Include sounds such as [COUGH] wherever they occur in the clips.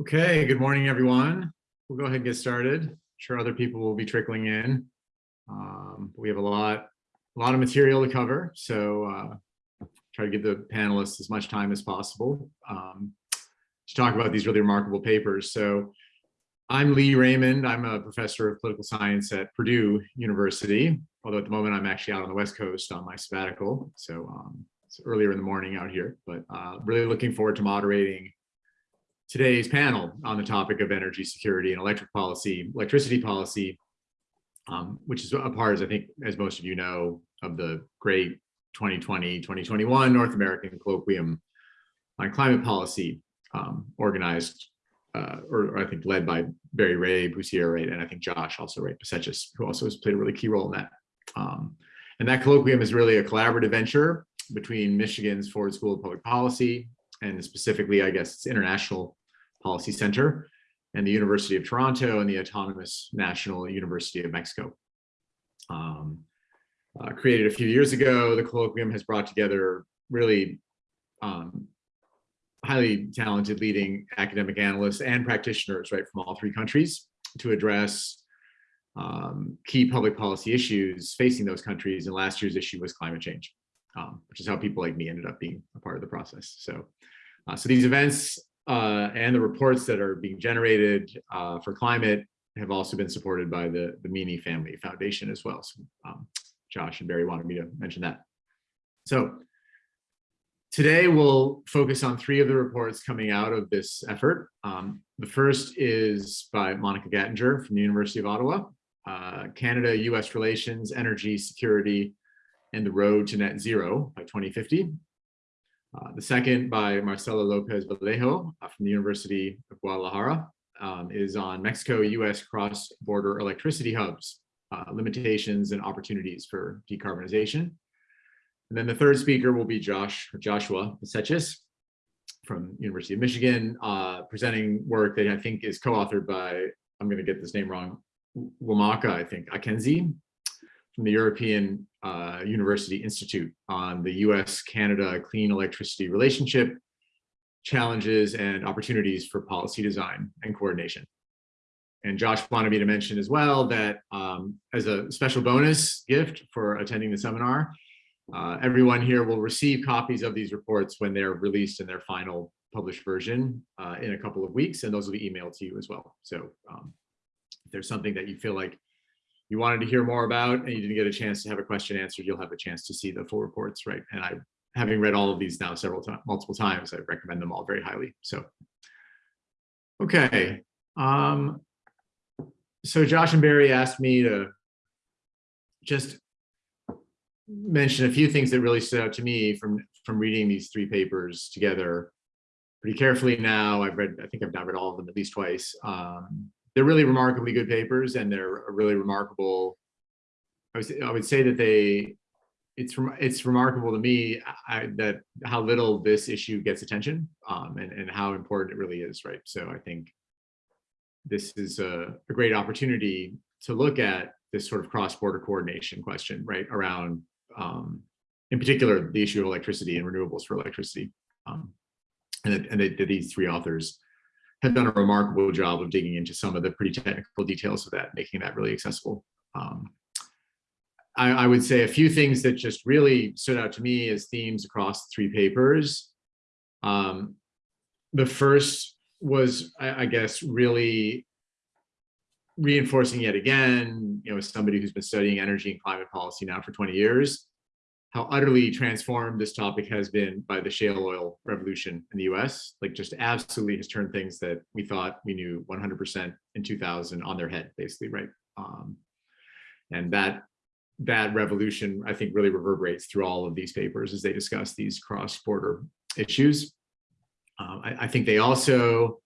Okay, good morning, everyone. We'll go ahead and get started. I'm sure other people will be trickling in. Um, we have a lot, a lot of material to cover, so uh, try to give the panelists as much time as possible um, to talk about these really remarkable papers. So I'm Leigh Raymond. I'm a professor of political science at Purdue University, although at the moment I'm actually out on the West Coast on my sabbatical. So um, it's earlier in the morning out here, but uh, really looking forward to moderating today's panel on the topic of energy security and electric policy, electricity policy, um, which is a part, as I think, as most of you know, of the great 2020-2021 North American Colloquium on Climate Policy, um, organized, uh, or, or, I think led by Barry Rabe, who's here, right, and I think Josh also, right, Basseches, who also has played a really key role in that. Um, and that colloquium is really a collaborative venture between Michigan's Ford School of Public Policy and specifically, I guess, it's International Policy Center and the University of Toronto and the Autonomous National University of Mexico. Um, uh, created a few years ago, the colloquium has brought together really um, highly talented leading academic analysts and practitioners right from all three countries to address um, key public policy issues facing those countries. And last year's issue was climate change, um, which is how people like me ended up being a part of the process. So, uh, so these events uh, and the reports that are being generated uh, for climate have also been supported by the, the Meany Family Foundation as well. So um, Josh and Barry wanted me to mention that. So today we'll focus on three of the reports coming out of this effort. Um, the first is by Monica Gattinger from the University of Ottawa, uh, Canada-US Relations, Energy Security, and the Road to Net Zero by 2050. Uh, the second by Marcela Lopez Vallejo uh, from the University of Guadalajara um, is on Mexico-US cross-border electricity hubs, uh, limitations and opportunities for decarbonization. And then the third speaker will be Josh Joshua Basseches from University of Michigan, uh, presenting work that I think is co-authored by, I'm going to get this name wrong, Wamaka, I think, Akenzi, from the European uh, University Institute on the US-Canada clean electricity relationship, challenges and opportunities for policy design and coordination. And Josh wanted me to mention as well that um, as a special bonus gift for attending the seminar, uh, everyone here will receive copies of these reports when they're released in their final published version uh, in a couple of weeks, and those will be emailed to you as well. So um, if there's something that you feel like you wanted to hear more about and you didn't get a chance to have a question answered, you'll have a chance to see the full reports, right? And I, having read all of these now several times, multiple times, I recommend them all very highly. So, okay. Um, so Josh and Barry asked me to just mention a few things that really stood out to me from from reading these three papers together pretty carefully now. I've read, I think I've now read all of them at least twice. Um, they're really remarkably good papers and they're really remarkable. I would say, I would say that they, it's it's remarkable to me I, that how little this issue gets attention um, and, and how important it really is, right? So I think this is a, a great opportunity to look at this sort of cross-border coordination question, right, around, um, in particular, the issue of electricity and renewables for electricity. Um, and, and they, these three authors done a remarkable job of digging into some of the pretty technical details of that, making that really accessible. Um, I, I, would say a few things that just really stood out to me as themes across three papers. Um, the first was, I, I, guess, really reinforcing yet again, you know, as somebody who's been studying energy and climate policy now for 20 years, how utterly transformed this topic has been by the shale oil revolution in the US, like just absolutely has turned things that we thought we knew 100% in 2000 on their head, basically, right? Um, and that that revolution, I think, really reverberates through all of these papers as they discuss these cross-border issues. Um, I, I think they also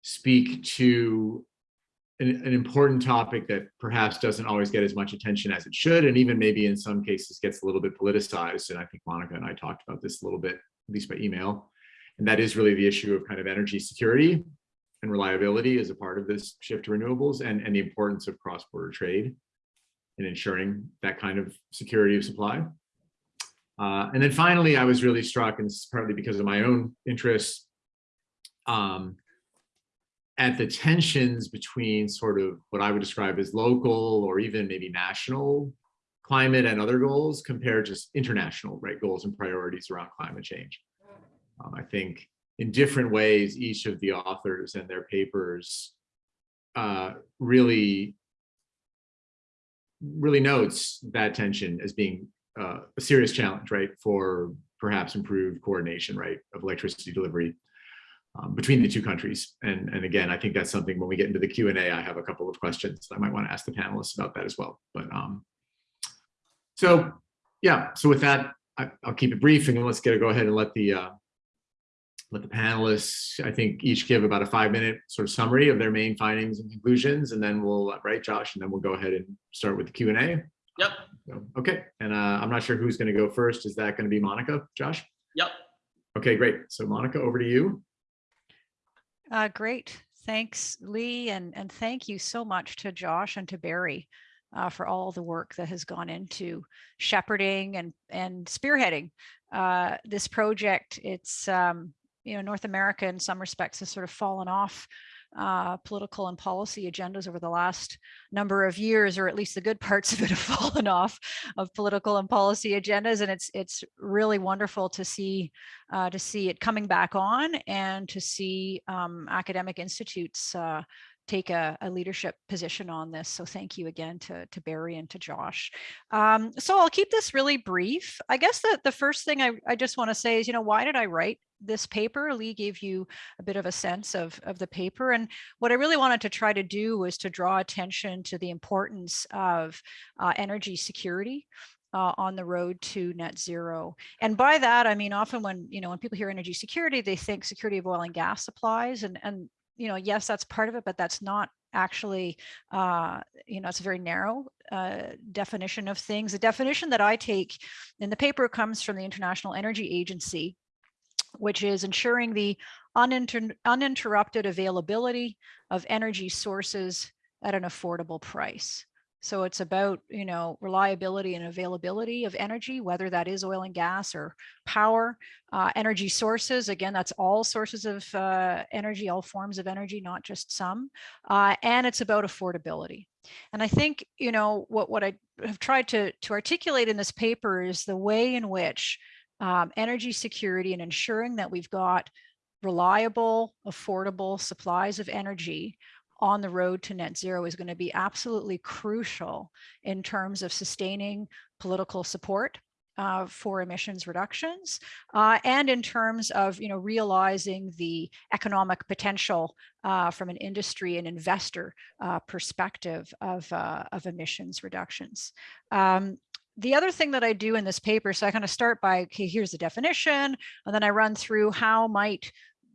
speak to an, an, important topic that perhaps doesn't always get as much attention as it should, and even maybe in some cases gets a little bit politicized. And I think Monica and I talked about this a little bit, at least by email. And that is really the issue of kind of energy security and reliability as a part of this shift to renewables and, and the importance of cross-border trade in ensuring that kind of security of supply. Uh, and then finally, I was really struck, and this is partly because of my own interests, um, at the tensions between sort of what I would describe as local or even maybe national climate and other goals compared to international right goals and priorities around climate change. Um, I think in different ways, each of the authors and their papers uh, really, really notes that tension as being uh, a serious challenge, right, for perhaps improved coordination, right, of electricity delivery um, between the two countries. And, and again, I think that's something when we get into the Q&A, I have a couple of questions I might want to ask the panelists about that as well. But um, so yeah, so with that, I, will keep it brief and let's get go ahead and let the uh, let the panelists, I think each give about a five minute sort of summary of their main findings and conclusions. And then we'll, right, Josh, and then we'll go ahead and start with the Q&A. Yep. So, okay. And uh, I'm not sure who's going to go first. Is that going to be Monica, Josh? Yep. Okay, great. So Monica, over to you. Uh, great. Thanks, Leigh. And, and thank you so much to Josh and to Barry uh, for all the work that has gone into shepherding and, and spearheading uh, this project. It's, um, you know, North America in some respects has sort of fallen off uh, political and policy agendas over the last number of years, or at least the good [LAUGHS] parts of it have fallen off of political and policy agendas. And it's it's really wonderful to see uh, to see it coming back on and to see um, academic institutes uh, take a, a, leadership position on this. So thank you again to, to Barry and to Josh. Um, so I'll keep this really brief. I guess that the first thing I, I just want to say is, you know, why did I write this paper? Leigh gave you a bit of a sense of, of the paper. And what I really wanted to try to do was to draw attention to the importance of uh, energy security uh, on the road to net zero. And by that, I mean, often when, you know, when people hear energy security, they think security of oil and gas supplies. And, and you know, yes, that's part of it, but that's not actually, uh, you know, it's a very narrow uh, definition of things. The definition that I take in the paper comes from the International Energy Agency, which is ensuring the uninter uninterrupted availability of energy sources at an affordable price. So it's about, you know, reliability and availability of energy, whether that is oil and gas or power, uh, energy sources. Again, that's all sources of uh, energy, all forms of energy, not just some. Uh, and it's about affordability. And I think, you know, what, what I have tried to, to articulate in this paper is the way in which um, energy security and ensuring that we've got reliable, affordable supplies of energy on the road to net zero is going to be absolutely crucial in terms of sustaining political support uh, for emissions reductions uh, and in terms of you know realizing the economic potential uh, from an industry and investor uh, perspective of, uh, of emissions reductions. Um, the other thing that I do in this paper, so I kind of start by, okay, here's the definition, and then I run through how might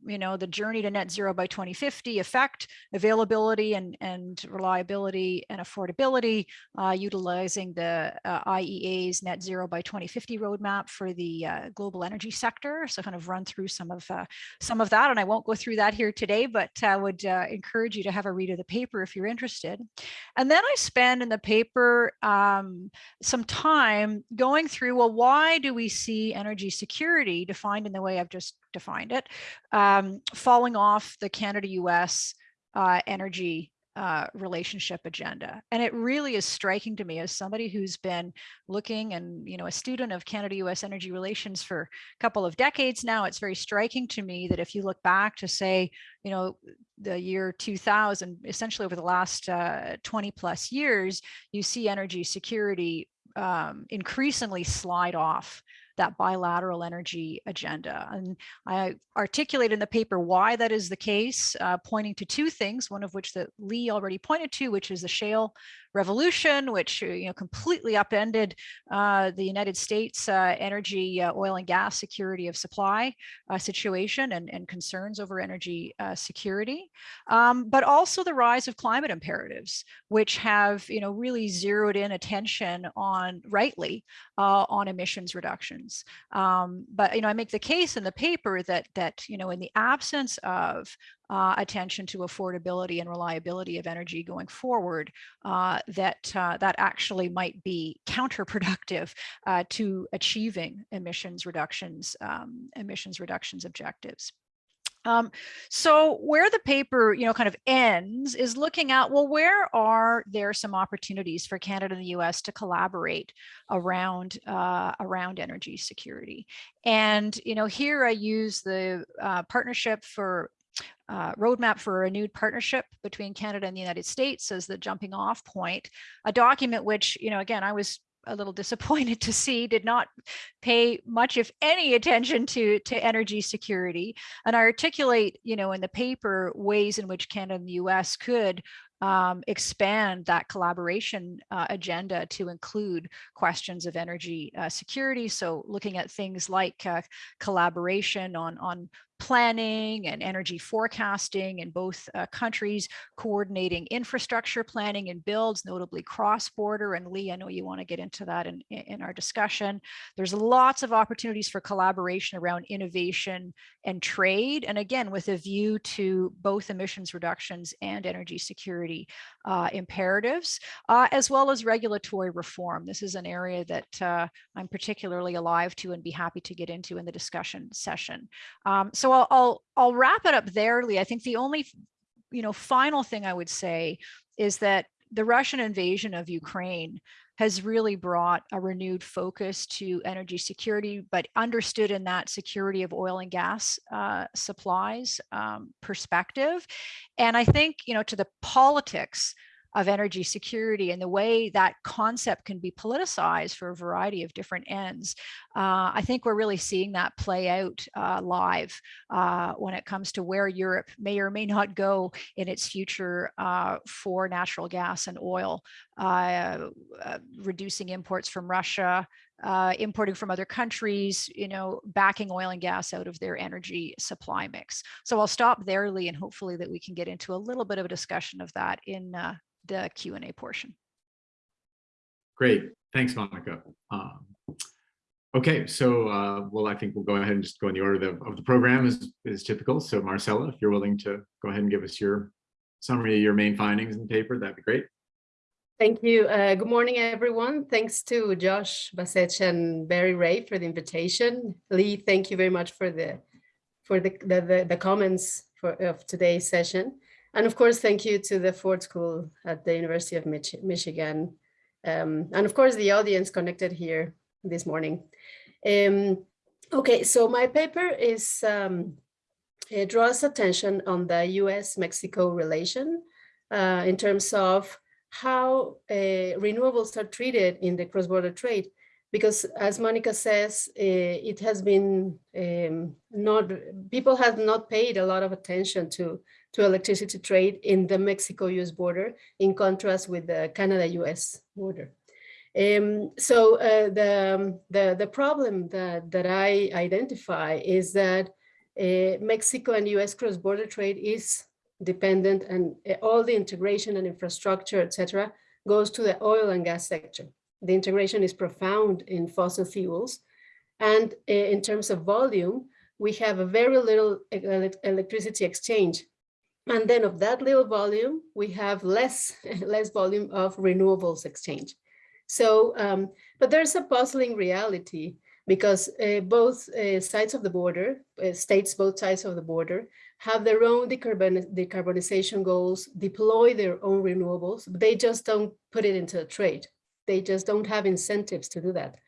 you know, the journey to net zero by 2050 affect availability and, and reliability and affordability, uh, utilizing the uh, IEA's net zero by 2050 roadmap for the uh, global energy sector. So kind of run through some of uh, some of that, and I won't go through that here today, but I would uh, encourage you to have a read of the paper if you're interested. And then I spend in the paper um, some time going through, well, why do we see energy security defined in the way I've just defined it, um, falling off the Canada-US uh, energy uh, relationship agenda. And it really is striking to me as somebody who's been looking and, you know, a student of Canada-US energy relations for a couple of decades now, it's very striking to me that if you look back to say, you know, the year 2000, essentially over the last uh, 20 plus years, you see energy security um, increasingly slide off that bilateral energy agenda. And I articulate in the paper why that is the case, uh, pointing to two things, one of which that Leigh already pointed to, which is the shale revolution, which uh, you know completely upended uh, the United States uh, energy, uh, oil and gas security of supply uh, situation and, and concerns over energy security, um, but also the rise of climate imperatives, which have you know really zeroed in attention on rightly on emissions reductions. Um, but you know I make the case in the paper that that you know in the absence of uh, attention to affordability and reliability of energy going forward, uh, that uh, that actually might be [LAUGHS] counterproductive uh, to achieving emissions reductions, um, emissions reductions objectives. Um, so where the paper, you know, kind of ends is looking at, well, where are there some opportunities for Canada and the US to collaborate around, uh, around energy security? And, you know, here I use the uh, partnership for uh, roadmap for a renewed partnership between Canada and the United States as the jumping off point, a document which, you know, again, I was a little [LAUGHS] disappointed to see did not pay much, if any, attention to, to energy security. And I articulate, you know, in the paper ways in which Canada and the US could um, expand that collaboration uh, agenda to include questions of energy uh, security. So looking at things like uh, collaboration on, on planning and energy forecasting in both uh, countries, coordinating infrastructure planning and builds, notably cross-border. And Leigh, I know you want to get into that in, in our discussion. There's lots of opportunities for collaboration around innovation and trade. And again, with a view to both emissions reductions and energy security uh, imperatives, uh, as well as regulatory reform. This is an area that uh, I'm particularly alive to and be happy to get into in the discussion session. Um, so I'll, I'll, I'll wrap it up there, Leigh. I think the only, you know, final thing I would say is that the Russian invasion of Ukraine has really brought a renewed focus to energy security, but understood in that security of oil and gas uh, supplies um, perspective. And I think, you know, to the politics of energy security and the way that concept can be politicized for a variety of different ends. Uh, I think we're really seeing that play out uh, live uh, when it comes to where Europe may or may not go in its future uh, for natural gas and oil, uh, uh, reducing imports from Russia, uh, importing from other countries, you know, backing oil and gas out of their energy supply mix. So I'll stop there, Leigh, and hopefully that we can get into a little bit of a discussion of that in uh, the Q&A portion. Great. Thanks, Monica. Um, okay, so, uh, well, I think we'll go ahead and just go in the order of the, of the program as is typical. So Marcela, if you're willing to go ahead and give us your summary of your main findings in the paper, that'd be great. Thank you. Uh, good morning, everyone. Thanks to Josh Basech and Barry Ray for the invitation. Leigh, thank you very much for the for the the, the, the comments for of today's session. And of course, thank you to the Ford School at the University of Mich Michigan. Um, and of course, the audience connected here this morning. Um, okay, so my paper is um, it draws attention on the US-Mexico relation uh, in terms of how uh, renewables are treated in the cross-border trade. Because as Monica says, uh, it has been um, not, people have not paid a lot of attention to, to electricity trade in the Mexico-US border, in contrast with the Canada-US border. Um, so uh, the, the, the problem that, that I identify is that uh, Mexico and US cross-border trade is dependent and uh, all the integration and infrastructure, etc., goes to the oil and gas sector. The integration is profound in fossil fuels. And uh, in terms of volume, we have a very little electricity exchange. And then of that little volume, we have less, [LAUGHS] less volume of renewables exchange. So, um, but there's a puzzling reality because uh, both uh, sides of the border, uh, states both sides of the border, have their own decarbon decarbonization goals, deploy their own renewables, but they just don't put it into a trade. They just don't have incentives to do that.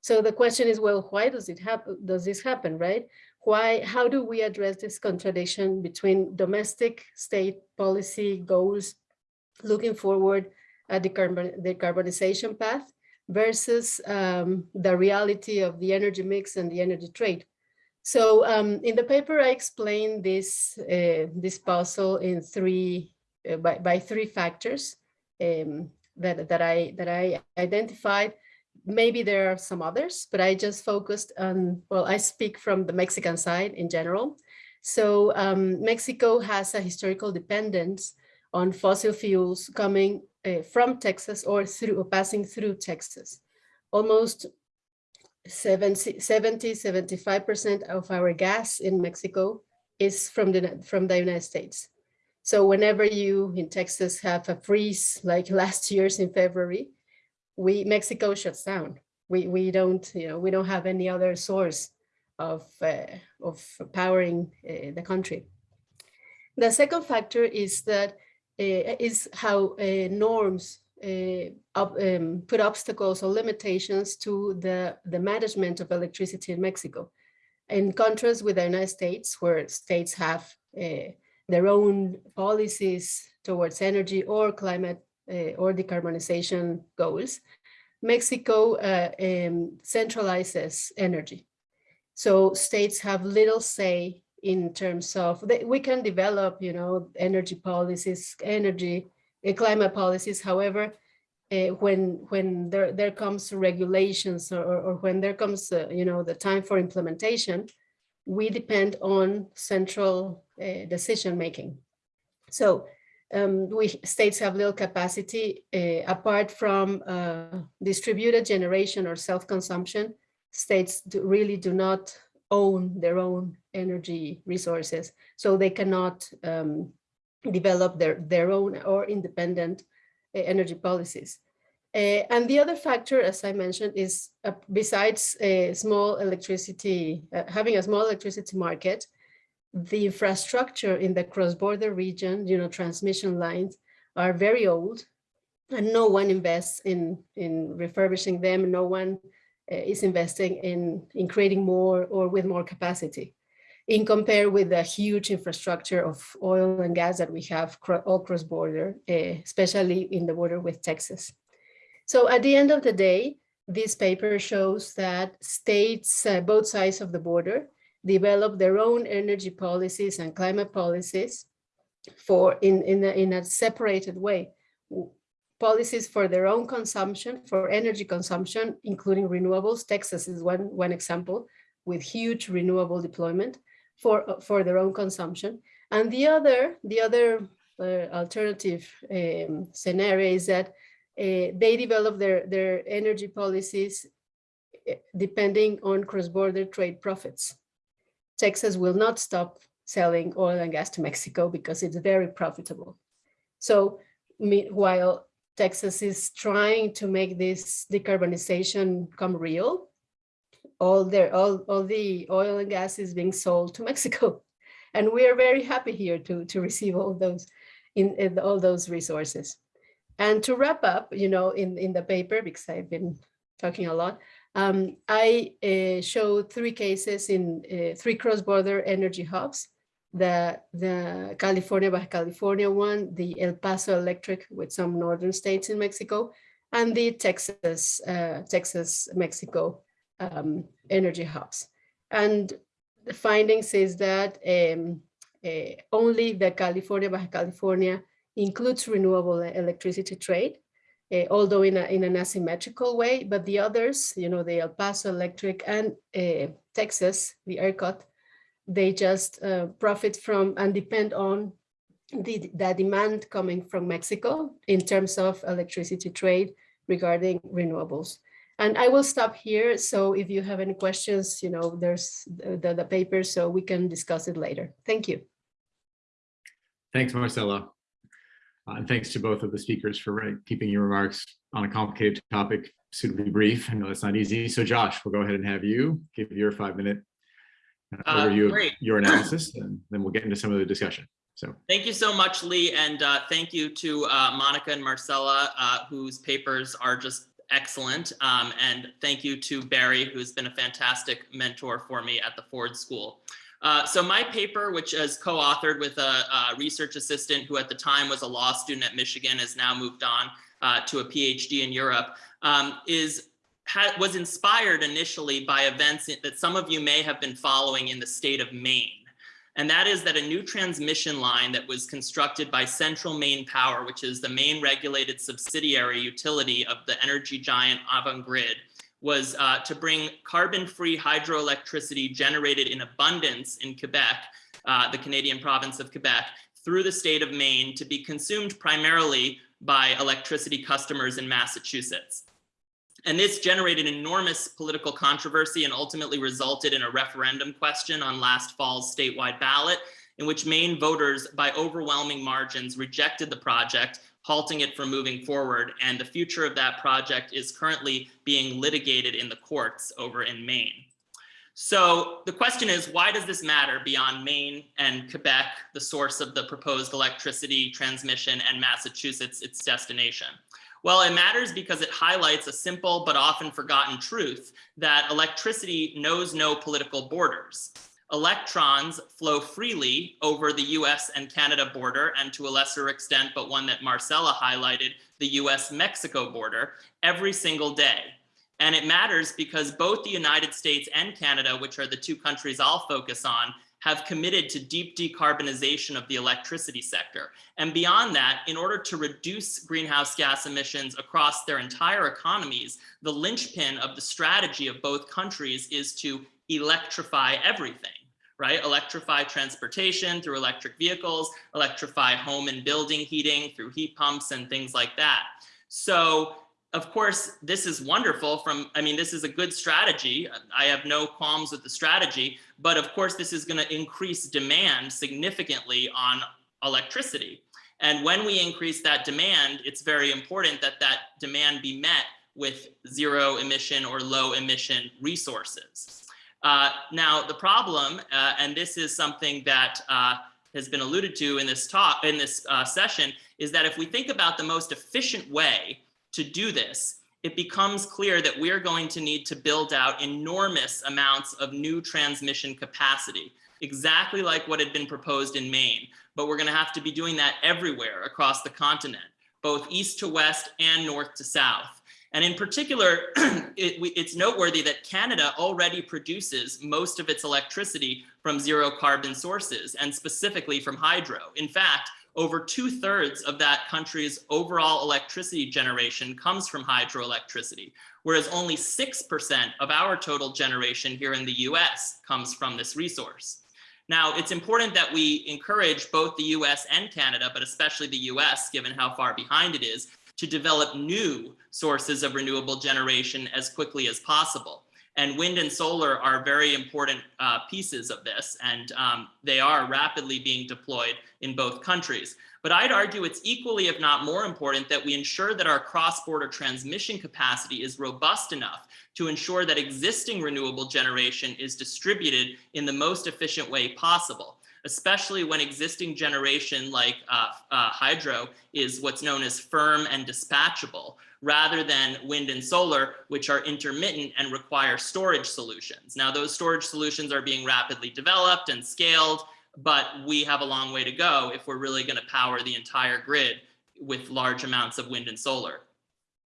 So the question is, well, why does it happen? Does this happen, right? Why, how do we address this contradiction between domestic state policy goals looking forward at the carbon, decarbonization path versus um, the reality of the energy mix and the energy trade? So um, in the paper, I explain this, uh, this puzzle in three, uh, by, by three factors um, that, that, I, that I identified. Maybe there are some others, but I just focused on, well, I speak from the Mexican side in general. So um, Mexico has a historical dependence on fossil fuels coming uh, from Texas or through or passing through Texas. Almost 70, 75% of our gas in Mexico is from the, from the United States. So whenever you in Texas have a freeze [LAUGHS] like last year's in February, we Mexico shuts down. We, we don't, you know, we don't have any other source of, uh, of powering uh, the country. The second factor is that uh, is how uh, norms up, um, put obstacles or limitations to the, the management of electricity in Mexico. In contrast with the United States, where states have uh, their own policies towards energy or climate uh, or decarbonization goals, Mexico uh, um, centralizes energy. So states have little say in terms of, they, we can develop, you know, energy policies, energy, uh, climate policies. However, uh, when when there, there comes regulations or, or when there comes, uh, you know, the time for implementation, we depend on central uh, decision making. So um, we states have little capacity uh, apart from uh, distributed generation or self-consumption. States do, really do not own their own energy resources, so they cannot um, develop their, their own or independent uh, energy policies. Uh, and the other factor, as I mentioned, is uh, besides a small electricity, having a small electricity market, the infrastructure in the cross-border region, you know, transmission lines are very old and no one invests in, in refurbishing them. No one is investing in, in creating more or with more capacity in compare with the huge infrastructure of oil and gas that we have all cross-border, uh, especially in the border with Texas. So at the end of the day, this paper shows that states, uh, both sides of the border, develop their own energy policies and climate policies for in, in, a, in a separated way. Policies for their own consumption, for energy consumption, including renewables. Texas is one, one example with huge renewable deployment for, for their own consumption. And the other, the other uh, alternative um, scenario is that uh, they develop their, their energy policies eh, depending on cross-border trade profits. Texas will not stop selling oil and gas to Mexico because it's very profitable. So while Texas is trying to make this decarbonization come real, all their all, all the oil and gas is being sold to [LAUGHS] Mexico. And we are very happy here to, to receive all those in, in all those resources. And to wrap up, you know, in, in the paper, because I've been talking a lot, um, I uh, showed three cases in uh, three cross-border energy hubs, the, the California, Baja California one, the El Paso Electric with some northern states in Mexico, and the Texas, uh, Texas, Mexico um, energy hubs. And the findings is that um, uh, only the California, Baja California includes renewable electricity trade, uh, although in, a, in an asymmetrical way, but the others, you know, the El Paso Electric and uh, Texas, the ERCOT, they just uh, profit from and depend on the, the demand coming from Mexico in terms of electricity trade regarding renewables. And I will stop here. So if you have any questions, you know, there's the, the, the paper, so we can discuss it later. Thank you. Thanks, Marcela. Uh, and thanks to both of the speakers for uh, keeping your remarks on a complicated topic suitably brief. I know that's not easy. So Josh, we'll go ahead and have you give your five minute uh, overview great. of your analysis, and then we'll get into some of the discussion. So Thank you so much, Leigh, and uh, thank you to uh, Monica and Marcela, uh, whose papers are just excellent. Um, and thank you to Barry, who's been a fantastic mentor for me at the Ford School. Uh, so my paper, which is co-authored with a, a, research assistant who at the time was a law student at Michigan, has now moved on uh, to a PhD in Europe, um, is was inspired initially by events that some of you may have been following in the state of Maine. And that is that a new transmission line that was constructed by Central Maine Power, which is the main regulated subsidiary utility of the energy giant Avangrid, was uh, to bring carbon-free hydroelectricity generated in abundance in Quebec, uh, the Canadian province of Quebec, through the state of Maine to be consumed primarily by electricity customers in Massachusetts. And this generated enormous political controversy and ultimately resulted in a referendum question on last fall's statewide ballot in which Maine voters by overwhelming margins rejected the project, halting it from moving forward. And the future of that project is currently being litigated in the courts over in Maine. So the question is, why does this matter beyond Maine and Quebec, the source of the proposed electricity transmission and Massachusetts, its destination? Well, it matters because it highlights a simple but often forgotten truth that electricity knows no political borders. Electrons flow freely over the US and Canada border, and to a lesser extent, but one that Marcela highlighted, the US Mexico border every single day. And it matters because both the United States and Canada, which are the two countries I'll focus on, have committed to deep decarbonization of the electricity sector. And beyond that, in order to reduce greenhouse gas emissions across their entire economies, the linchpin of the strategy of both countries is to electrify everything right? Electrify transportation through electric vehicles, electrify home and building heating through heat pumps and things like that. So of course, this is wonderful from, I mean, this is a good strategy. I have no qualms with the strategy, but of course, this is gonna increase demand significantly on electricity. And when we increase that demand, it's very important that that demand be met with zero emission or low emission resources. Uh, now, the problem, uh, and this is something that uh, has been alluded to in this talk, in this uh, session, is that if we think about the most efficient way to do this, it becomes clear that we're going to need to build out enormous amounts of new transmission capacity, exactly like what had been proposed in Maine. But we're going to have to be doing that everywhere across the continent, both east to west and north to south. And in particular, [CLEARS THROAT] it, it's noteworthy that Canada already produces most of its electricity from zero carbon sources and specifically from hydro. In fact, over two thirds of that country's overall electricity generation comes from hydroelectricity, whereas only 6% of our total generation here in the US comes from this resource. Now, it's important that we encourage both the US and Canada, but especially the US, given how far behind it is, to develop new sources of renewable generation as quickly as possible. And wind and solar are very important uh, pieces of this, and um, they are rapidly being deployed in both countries. But I'd argue it's equally, if not more important, that we ensure that our cross-border transmission capacity is robust enough to ensure that existing renewable generation is distributed in the most efficient way possible especially when existing generation like uh, uh, hydro is what's known as firm and dispatchable, rather than wind and solar, which are intermittent and require storage solutions. Now, those storage solutions are being rapidly developed and scaled, but we have a long way to go if we're really going to power the entire grid with large amounts of wind and solar.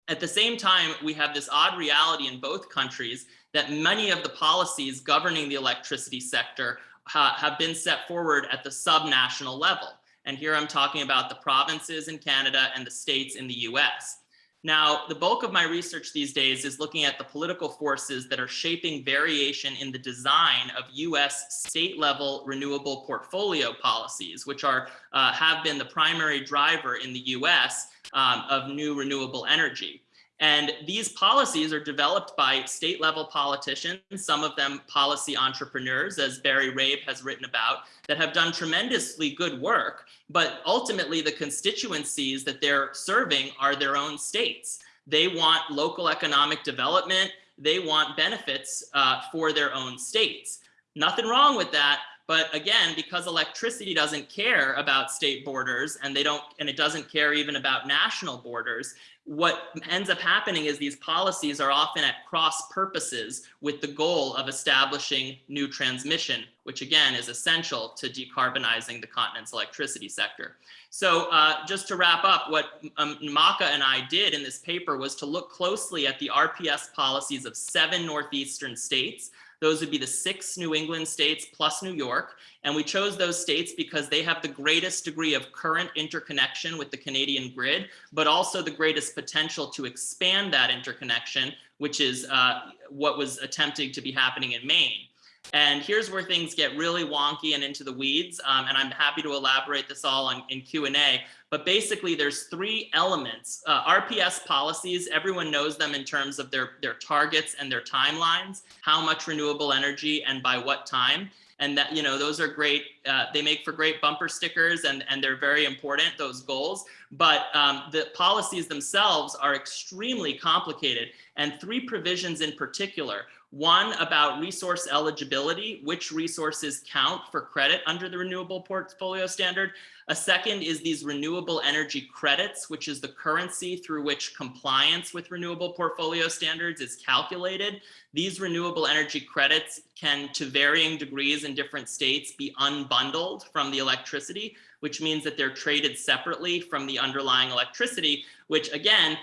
At the same time, we have this odd reality in both countries that many of the policies governing the electricity sector ha have been set forward at the subnational level. And here I'm talking about the provinces in Canada and the states in the US. Now, the bulk of my research these days is looking at the political forces that are shaping variation in the design of US state level renewable portfolio policies, which are uh, have been the primary driver in the US um, of new renewable energy. And these policies are developed by state level politicians, some of them policy entrepreneurs, as Barry Rabe has written about, that have done tremendously good work. But ultimately, the constituencies that they're serving are their own states. They want local economic development. They want benefits uh, for their own states. Nothing wrong with that. But again, because electricity doesn't care about state borders and they don't, and it doesn't care even about national borders, what ends up happening is these policies are often at cross purposes with the goal of establishing new transmission, which again is essential to decarbonizing the continent's electricity sector. So uh, just to wrap up, what um, Maka and I did in this paper was to look closely at the RPS policies of seven Northeastern states those would be the six New England states plus New York. And we chose those states because they have the greatest degree of current interconnection with the Canadian grid, but also the greatest potential to expand that interconnection, which is uh, what was attempting to be happening in Maine. And here's where things get really wonky and into the weeds. Um, and I'm happy to elaborate this all on, in Q&A. But basically, there's three elements. Uh, RPS policies, everyone knows them in terms of their, their targets and their timelines, how much renewable energy and by what time. And that, you know, those are great. Uh, they make for great bumper stickers and, and they're very important, those goals. But um, the policies themselves are extremely complicated and three provisions in particular. One about resource eligibility, which resources count for credit under the renewable portfolio standard. A second is these renewable energy credits, which is the currency through which compliance with renewable portfolio standards is calculated. These renewable energy credits can, to varying degrees in different states, be unbundled from the electricity, which means that they're traded separately from the underlying electricity, which again,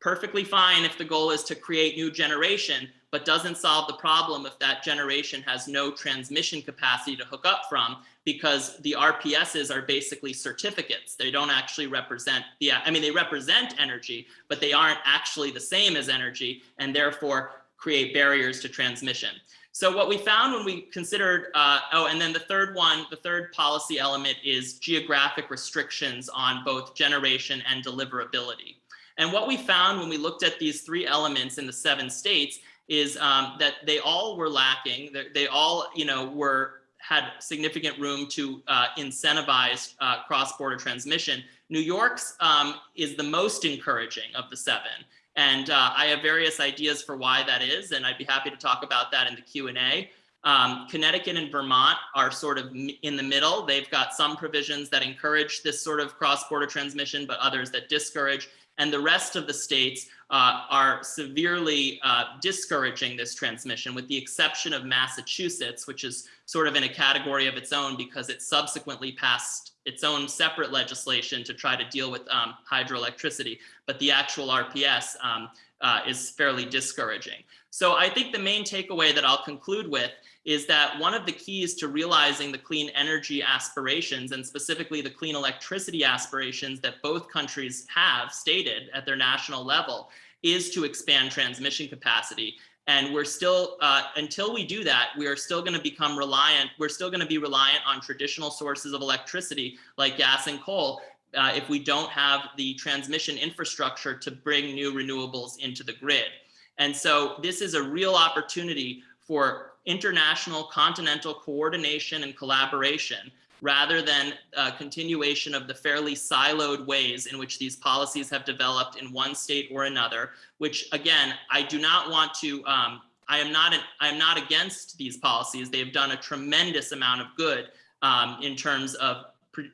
perfectly fine if the goal is to create new generation, but doesn't solve the problem if that generation has no transmission capacity to hook up from because the RPSs are basically certificates. They don't actually represent the, I mean, they represent energy, but they aren't actually the same as energy and therefore create barriers to transmission. So what we found when we considered, uh, oh, and then the third one, the third policy element is geographic restrictions on both generation and deliverability. And what we found when we looked at these three elements in the seven states is um, that they all were lacking. They, all, you know, were had significant room to uh, incentivize uh, cross-border transmission. New York's um, is the most encouraging of the seven. And uh, I have various ideas for why that is, and I'd be happy to talk about that in the Q&A. Um, Connecticut and Vermont are sort of in the middle. They've got some provisions that encourage this sort of cross-border transmission, but others that discourage. And the rest of the states uh, are severely uh, discouraging this transmission, with the exception of Massachusetts, which is sort of in a category of its own because it subsequently passed its own separate legislation to try to deal with um, hydroelectricity. But the actual RPS um, uh, is fairly discouraging. So I think the main takeaway that I'll conclude with is that one of the keys to realizing the clean energy aspirations and specifically the clean electricity aspirations that both countries have stated at their national level is to expand transmission capacity. And we're still, uh, until we do that, we are still gonna become reliant, we're still gonna be reliant on traditional sources of electricity like gas and coal uh, if we don't have the transmission infrastructure to bring new renewables into the grid. And so this is a real opportunity for international continental coordination and collaboration rather than a continuation of the fairly siloed ways in which these policies have developed in one state or another, which again, I do not want to, um, I am not, an, I am not against these policies. They've done a tremendous amount of good um, in terms of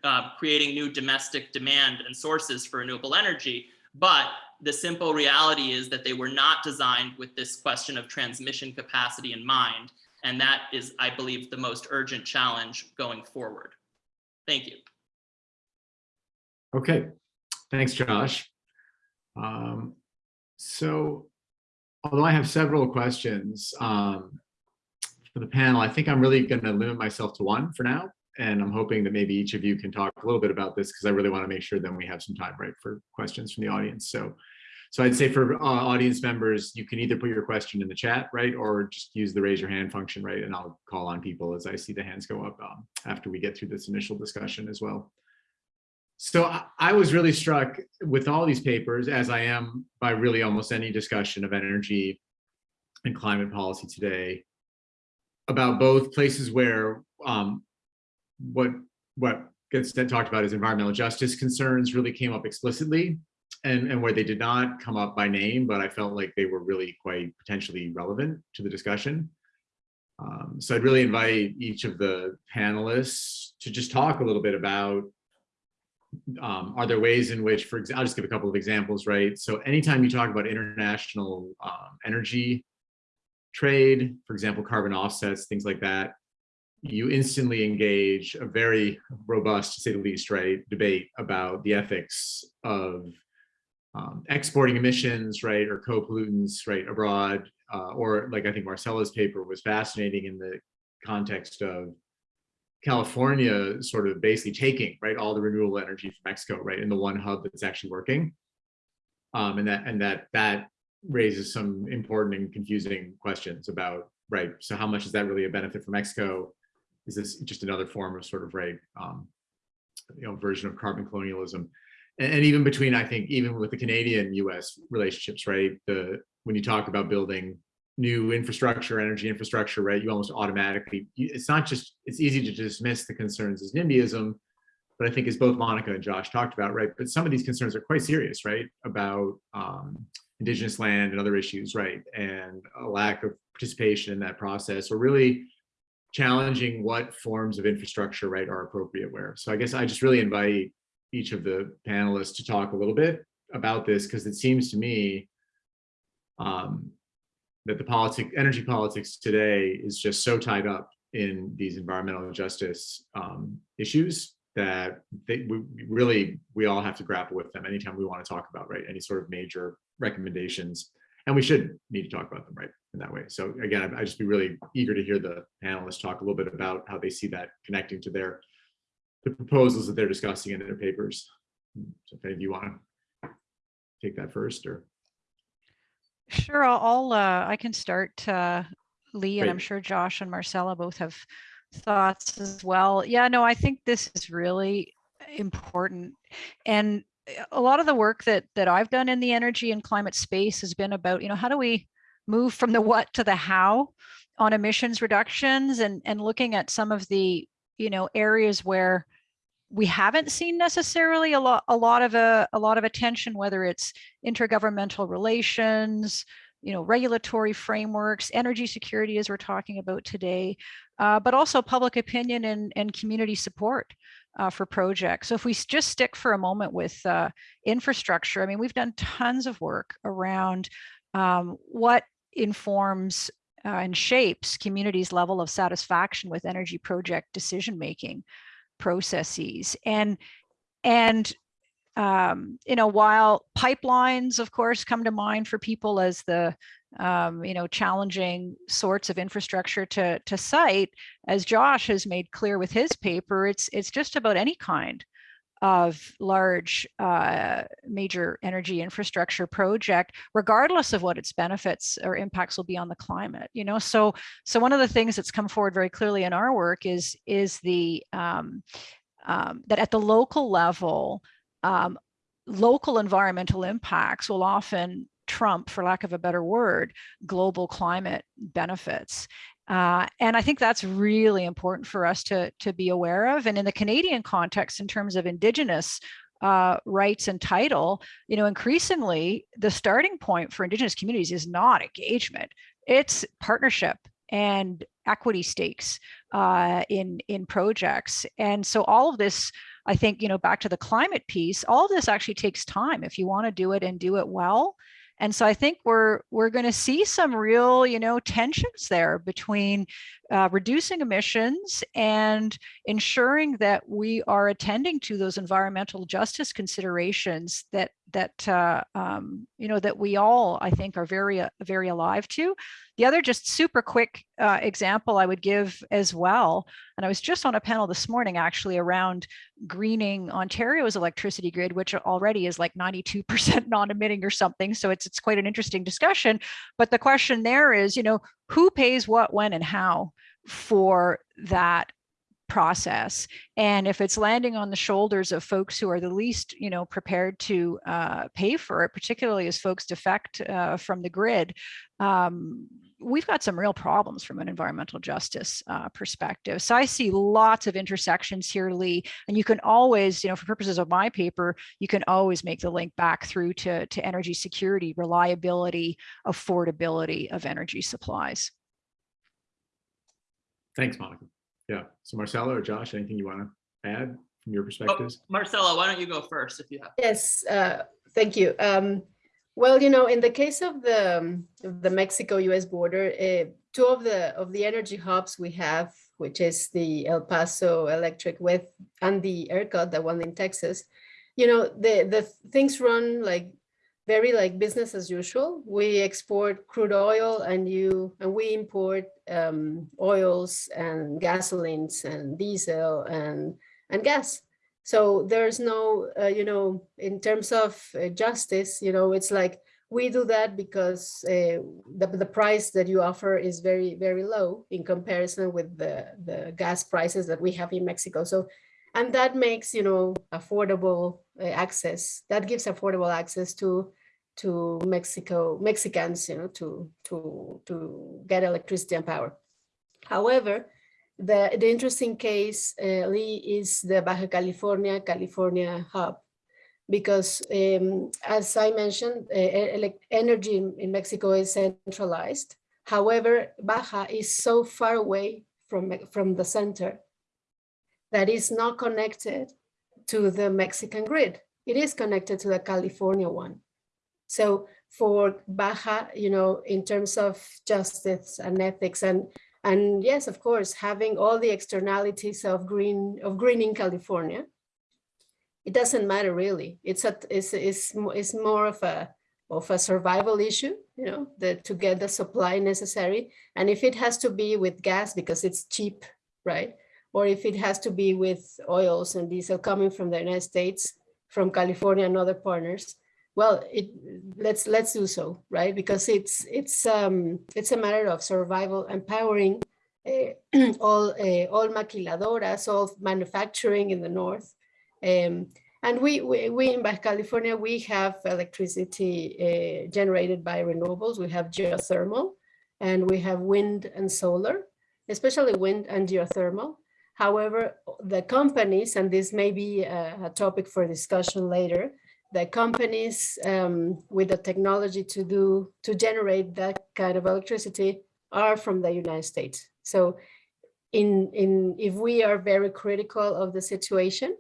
uh, creating new domestic demand and sources for renewable energy. But the simple reality is that they were not designed with this question of transmission capacity in mind. And that is, I believe, the most urgent challenge going forward. Thank you. Okay, thanks, Josh. Um, so, although I have several questions um, for the panel, I think I'm really going to limit myself to one for now. And I'm hoping that maybe each of you can talk a little bit about this because I really want to make sure then we have some time, right, for questions from the audience. So, so I'd say for uh, audience members, you can either put your question in the chat, right, or just use the raise your hand function, right, and I'll call on people as I see the hands go up um, after we get through this initial discussion as well. So I, was really struck with all these papers, as I am by really almost any discussion of energy and climate policy today, about both places where um, what what gets talked about as environmental justice concerns really came up explicitly and, and where they did not come up by name, but I felt like they were really quite potentially relevant to the discussion. Um, so I'd really invite each of the panelists to just talk a little bit about, um, are there ways in which, for example, I'll just give a couple of examples, right? So anytime you talk about international um, energy trade, for example, carbon offsets, things like that, you instantly engage a very robust, to say the least, right, debate about the ethics of um, exporting emissions, right, or co-pollutants, right, abroad, uh, or like I think Marcela's paper was fascinating in the context of California sort of basically taking, right, all the renewable energy from Mexico, right, in the one hub that's actually working. Um, and that and that that raises some important and confusing questions about, right, so how much is that really a benefit for Mexico? Is this just another form of sort of, right, um, you know, version of carbon colonialism? and, and even between, I think, even with the Canadian-U.S. relationships, right? The when you talk about building new infrastructure, energy infrastructure, right? You almost automatically, it's not just, it's easy to dismiss the concerns as NIMBYism, but I think as both Monica and Josh talked about, right? But some of these concerns are quite serious, right? About um, indigenous land and other issues, right? And a lack of participation in that process or really challenging what forms of infrastructure, right, are appropriate where. So I guess I just really invite each of the panelists to talk a little bit about this because it seems to me um, that the politic, energy politics today is just so tied up in these environmental justice um, issues that they, we really, we all have to grapple with them anytime we want to talk about, right, any sort of major recommendations. And we should need to talk about them, right, in that way. So again, I- I'd just be really eager to hear the panelists talk a little bit about how they see that connecting to their the proposals that they're discussing in their papers. So if any of you want to take that first or, Sure, I'll, I'll, uh, I can start, uh, Leigh, and I'm sure Josh and Marcela both have thoughts as well. Yeah, no, I think this is really important. And a lot of the work that, that I've done in the energy and climate space has been about, you know, how do we move from the what to the how on emissions reductions and, and looking at some of the, you know, areas where we haven't seen necessarily a lot, a lot of a, a lot of attention, whether it's intergovernmental relations, you know, regulatory frameworks, energy security, as we're talking about today, uh, but also public opinion and, and community support uh, for projects. So if we just stick for a moment with uh, infrastructure, I mean, we've done tons of work around um, what informs uh, and shapes communities' level of satisfaction with energy project decision making processes. And and um, you know while pipelines of course come to mind for people as the um, you know challenging sorts of infrastructure to to site as josh has made clear with his paper it's it's just about any kind of large uh, major energy infrastructure project regardless of what its benefits or impacts will be on the climate you know so so one of the things that's come forward very clearly in our work is is the um, um, that at the local level, um, local environmental impacts will often trump, for lack of a better word, global climate benefits. Uh, and I think that's really important for us to, to be aware of. And in the Canadian context, in terms of Indigenous uh, rights and title, you know, increasingly the starting point for Indigenous communities is not engagement, it's partnership and equity stakes uh, in in projects. And so all of this, I think, you know, back to the climate piece, all of this actually takes time if you want to do it and do it well. And so I think we're we're going to see some real, you know, tensions there between uh, reducing emissions and ensuring that we are attending to those environmental justice considerations that that uh, um, you know that we all I think are very uh, very alive to. The other just super quick uh, example I would give as well, and I was just on a panel this morning actually around greening Ontario's electricity grid, which already is like 92% [LAUGHS] non-emitting or something. So it's it's quite an interesting discussion. But the question there is, you know, who pays what, when, and how for that process and if it's landing on the shoulders of folks who are the least you know prepared to uh, pay for it particularly as folks defect uh, from the grid um, we've got some real problems from an environmental justice uh, perspective so i see lots of intersections here Leigh and you can always you know for purposes of my paper you can always make the link back through to, to energy security reliability affordability of energy supplies thanks, Monica. Yeah, so Marcela or Josh, anything you want to add from your perspectives? Marcela, why don't you go first if you have? Yes, uh, thank you. Um, well, you know, in the case of the um, the Mexico-U.S. border, uh, two of the of the energy hubs we have, which is the El Paso Electric with and the ERCOT, the one in Texas, you know, the the things run like very like business as usual. We export crude oil and you and we import um, oils and gasolines and diesel and and gas. So there's no, uh, you know, in terms of uh, justice, you know, it's like we do that because uh, the, the price that you offer is very, very low in comparison with the, the gas prices that we have in Mexico. So, and that makes, you know, affordable uh, access, that gives affordable access to to Mexico, Mexicans, you know, to, to, to get electricity and power. However, the, the interesting case, uh, Leigh, is the Baja California, California hub, because um, as I mentioned, uh, energy in, in Mexico is centralized. However, Baja is so far away from, from the center that is not connected to the Mexican grid. It is connected to the California one. So for Baja, you know, in terms of justice and ethics and and yes, of course, having all the externalities of green of greening California, it doesn't matter really. It's a it's it's it's more of a of a survival issue, you know, the to get the supply necessary. And if it has to be with gas because it's cheap, right? Or if it has to be with oils and diesel coming from the United States, from California and other partners, well, it let's let's do so, right? Because it's it's um it's a matter of survival, empowering uh, [CLEARS THROAT] all uh, all maquiladoras, all manufacturing in the north. Um, and we, we, we in Baja California, we have electricity uh, generated by renewables. We have geothermal and we have wind and solar, especially wind and geothermal. However, the companies, and this may be a, a topic for discussion later, the companies um, with the technology to do to generate that kind of electricity are from the United States. So in, in if we are very critical of the situation,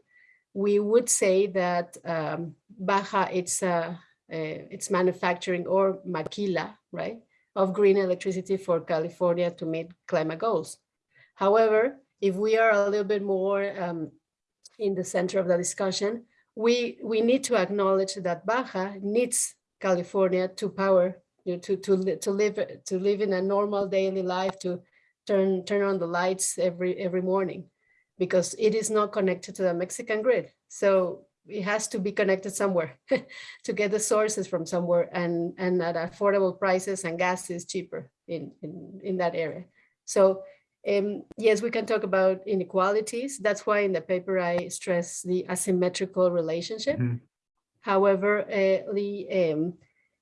we would say that um, Baja, it's, uh, uh, it's manufacturing or maquila, right, of green electricity for California to meet climate goals. However, if we are a little bit more um, in the center of the discussion, we, we need to acknowledge that Baja needs California to power, you know, to, to, to live, to live in a normal daily life, to turn, turn on the lights every, every morning because it is not connected to the Mexican grid. So it has to be connected somewhere [LAUGHS] to get the sources from somewhere and, and at affordable prices and gas is cheaper in, in, in that area. So um, yes, we can talk about inequalities. That's why in the paper I stress the asymmetrical relationship. Mhm. However, uh, the um,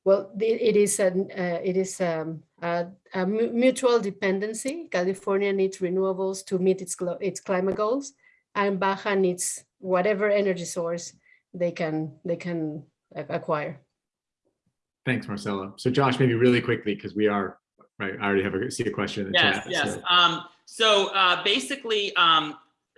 well, the, it is an uh, it is um, a, a mutual dependency. California needs renewables to meet its its climate goals, and Baja needs whatever energy source they can they can acquire. Thanks, Marcela. So Josh, maybe really quickly, because we are, right, I already have a, see a question in the Yes, chat. yes. so- Um, so uh, basically, um,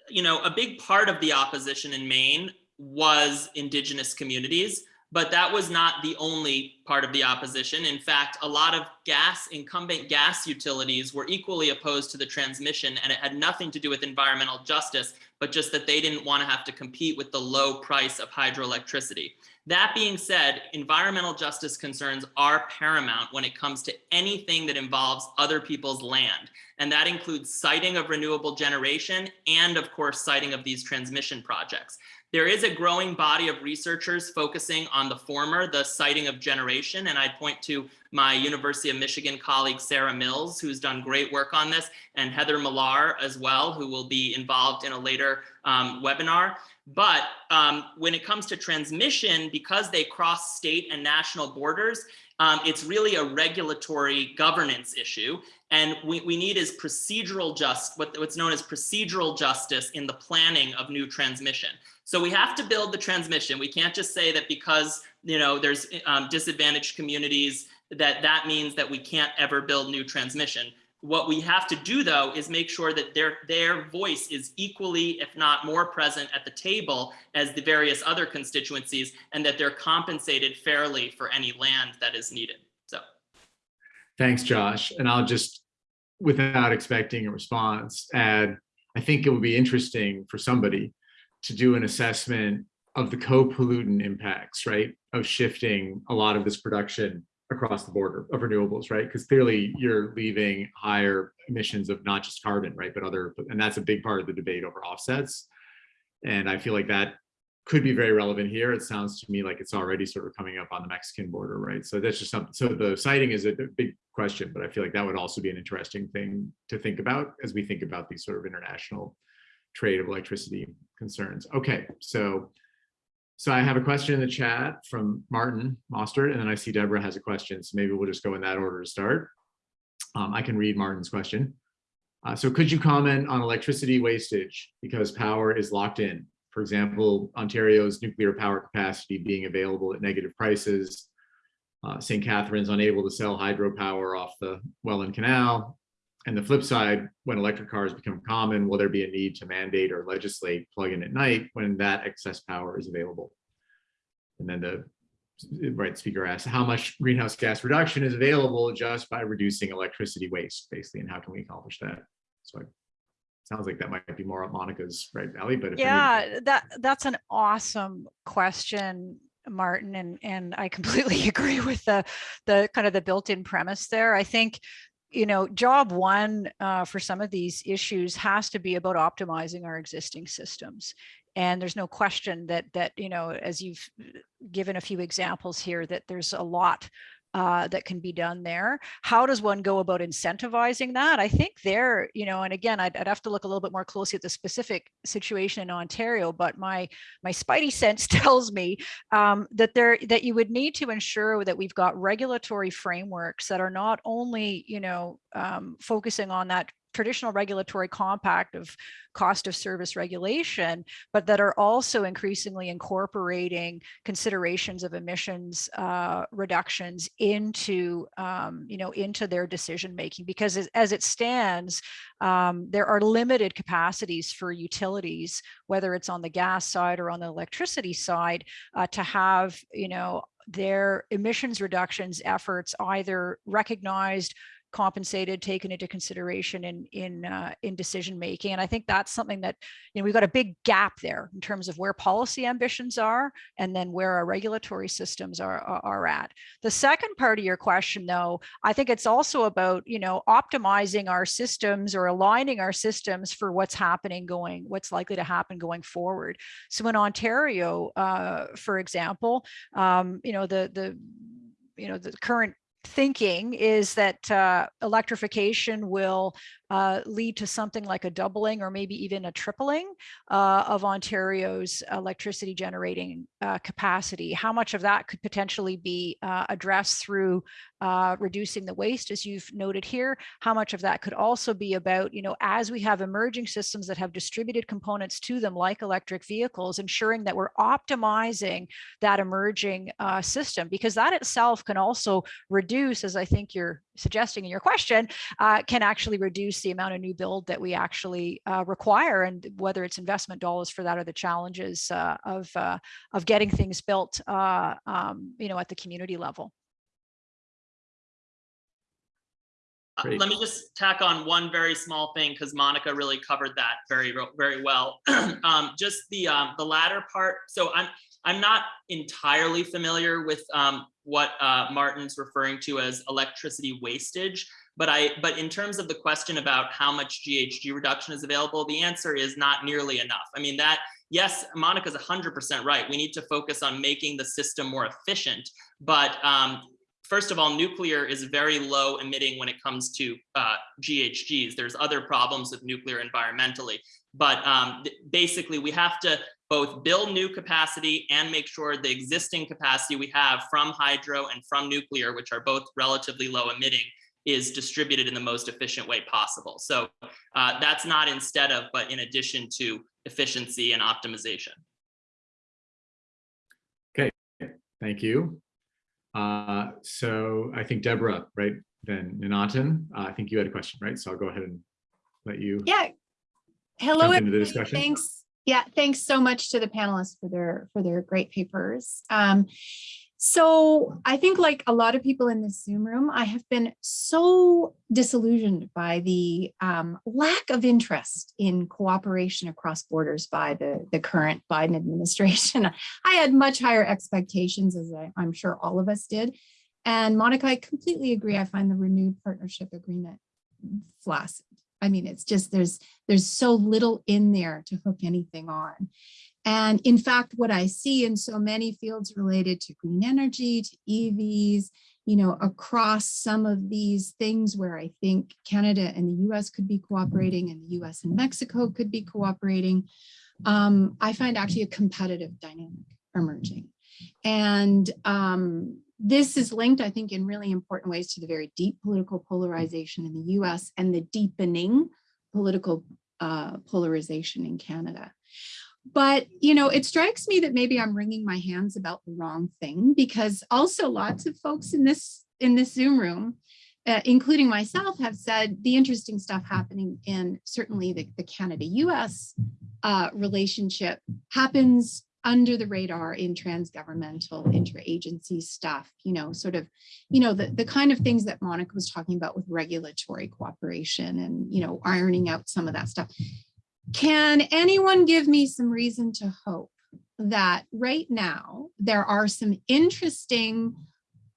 you know, a big part of the opposition in Maine was indigenous communities, but that was not the only part of the opposition. In fact, a lot of gas, incumbent gas utilities were equally opposed to the transmission, and it had nothing to do with environmental justice, but just that they didn't want to have to compete with the low price of hydroelectricity. That being said, environmental justice concerns are paramount when it comes to anything that involves other people's land. And that includes siting of renewable generation and of course, siting of these transmission projects. There is a growing body of researchers focusing on the former, the siting of generation. And I'd point to my University of Michigan colleague, Sarah Mills, who's done great work on this, and Heather Millar as well, who will be involved in a later um, webinar. But um, when it comes to transmission, because they cross state and national borders, um, it's really a regulatory governance issue. And we, we need is procedural just, what, what's known as procedural justice in the planning of new transmission. So we have to build the transmission. We can't just say that because, you know, there's um, disadvantaged communities that that means that we can't ever build new transmission. What we have to do though is make sure that their their voice is equally, if not more present at the table as the various other constituencies and that they're compensated fairly for any land that is needed. So Thanks, Josh. And I'll just, without expecting a response, add, I think it would be interesting for somebody to do an assessment of the co-pollutant impacts, right? Of shifting a lot of this production across the border of renewables, right? Because clearly you're leaving higher emissions of not just carbon, right? But other, and that's a big part of the debate over offsets. And I feel like that could be very relevant here. It sounds to me like it's already sort of coming up on the Mexican border, right? So that's just something, so the siting is a big question, but I feel like that would also be an interesting thing to think about as we think about these sort of international trade of electricity concerns. Okay, so so I have a question in the chat from Martin Mostert, and then I see Deborah has a question. So maybe we'll just go in that order to start. Um, I can read Martin's question. Uh, so could you comment on electricity wastage because power is locked in for example, Ontario's nuclear power capacity being available at negative prices. Uh, St. Catharines unable to sell hydropower off the Welland Canal. And the flip side, when electric cars become common, will there be a need to mandate or legislate plug-in at night when that excess power is available? And then the right speaker asked, how much greenhouse gas reduction is available just by reducing electricity waste, basically, and how can we accomplish that? So it sounds like that might be more up Monica's right alley, but Yeah, that that's an awesome question, Martin, and and I completely [LAUGHS] agree with the the kind of the built-in premise there. I think you know, job one uh, for some of these issues has to be about optimizing our existing systems. And there's no question that that you know, as you've given a few examples here, that there's a lot uh, that can be done there. How does one go about incentivizing that? I think there, you know, and again, I'd, I'd have to look a little bit more closely at the specific situation in Ontario, but my my spidey [LAUGHS] sense tells me um, that there that you would need to ensure that we've got regulatory frameworks that are not only, you know, um, focusing on that traditional regulatory compact of cost of service regulation, but that are also increasingly incorporating considerations of emissions uh, reductions into, um, you know, into their decision making. Because as, it stands, um, there are limited capacities for utilities, whether it's on the gas side or on the electricity side, uh, to have, you know, their emissions reductions efforts either recognized compensated, taken into consideration in in uh, in decision making. And I think that's something that you know we've got a big gap there in terms of where policy ambitions are, and then where our regulatory systems are are, at. The second part of your question, though, I think it's also about you know optimizing our systems or aligning our systems for what's happening going, what's likely to happen going forward. So in Ontario, uh, for example, um, you know the the you know the current thinking is that uh, electrification will uh, lead to something like a doubling or maybe even a tripling uh, of Ontario's electricity generating uh, capacity. How much of that could potentially be uh, addressed through uh, reducing the waste, as you've noted here? How much of that could also be about, you know, as we have emerging systems that have distributed components to them, like electric vehicles, ensuring that we're optimizing that emerging system, because that itself can also reduce, as I think you're suggesting in your question, can actually reduce the amount of new build that we actually uh, require and whether it's investment dollars for that or the challenges uh, of uh, of getting things built uh, um, you know at the community level Uh, Let me just tack on one very small thing because Monica really covered that very, very well. [CLEARS THROAT] um, just the um, the latter part. So I'm I'm not entirely familiar with um, what uh, Martin's referring to as electricity wastage, but I but in terms of the question about how much GHG reduction is available, the answer is not nearly enough. I mean that yes, Monica's 100% right. We need to focus on making the system more efficient, but um, first of all, nuclear is very low emitting when it comes to uh, GHGs. There's other problems with nuclear environmentally, but um, basically we have to both build new capacity and make sure the existing capacity we have from hydro and from nuclear, which are both relatively low emitting, is distributed in the most efficient way possible. So uh, that's not instead of, but in addition to efficiency and optimization. Okay, thank you. Uh, so I think Deborah, right, then Nanatan, uh, I think you had a question, right? So I'll go ahead and let you. Yeah. Hello, Jump into the discussion. thanks. Yeah, thanks so much to the panelists for their for their great papers. Um, so I think like a lot of people in this Zoom room, I have been so disillusioned by the um, lack of interest in cooperation across borders by the, the current Biden administration. [LAUGHS] I had much higher expectations as I, I'm sure all of us did. And Monica, I completely agree. I find the renewed partnership agreement flaccid. I mean, it's just there's there's so little in there to hook anything on. And in fact, what I see in so many fields related to green energy, to EVs, you know, across some of these things where I think Canada and the US could be cooperating and the US and Mexico could be cooperating, um, I find actually a competitive dynamic emerging. And um, this is linked, I think, in really important ways to the very deep political polarization in the US and the deepening political uh, polarization in Canada. but you know, it strikes me that maybe I'm wringing my hands about the wrong thing because also lots of folks in this in this Zoom room, uh, including myself, have said the interesting stuff happening in certainly the, the Canada-US uh, relationship happens under the radar in transgovernmental interagency stuff, you know, sort of, you know, the, the kind of things that Monica was talking about with regulatory cooperation and, you know, ironing out some of that stuff. Can anyone give me some reason to hope that right now there are some interesting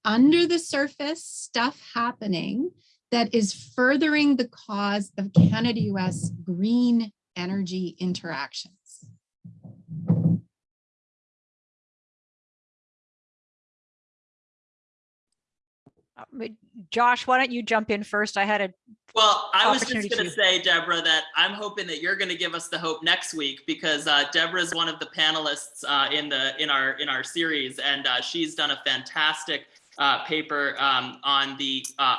under the surface stuff happening that is furthering the cause of Canada-US green energy interactions? Josh, why don't you jump in first? I had a, Well, I was just going to say, Deborah, that I'm hoping that you're going to give us the hope next week because uh, Deborah is one of the panelists uh, in the in our in our series, and uh, she's done a fantastic uh, paper um, on the uh,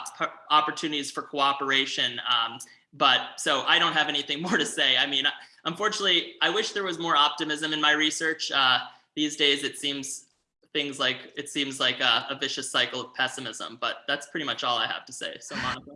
opportunities for cooperation. Um, but so I don't have anything [LAUGHS] more to say. I mean, unfortunately, I wish there was more optimism in my research. Uh, these days, it seems things like it seems like a, a vicious cycle of pessimism. But that's pretty much all I have to say. So, Monica.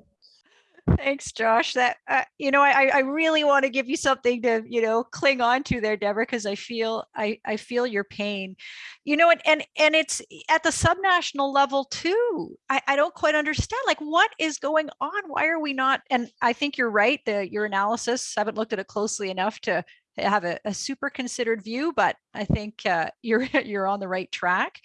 thanks, Josh. That, uh, you know, I, I really want to give you something to, you know, cling on to there, Deborah, because I feel, I, I feel your pain, you know, and, and, and it's at the subnational level too. I, I don't quite understand, like, what is going on? Why are we not? And I think you're right. The, your analysis, I haven't looked at it closely enough to have a, a super considered view, but I think uh, [LAUGHS] you're, you're on the right track.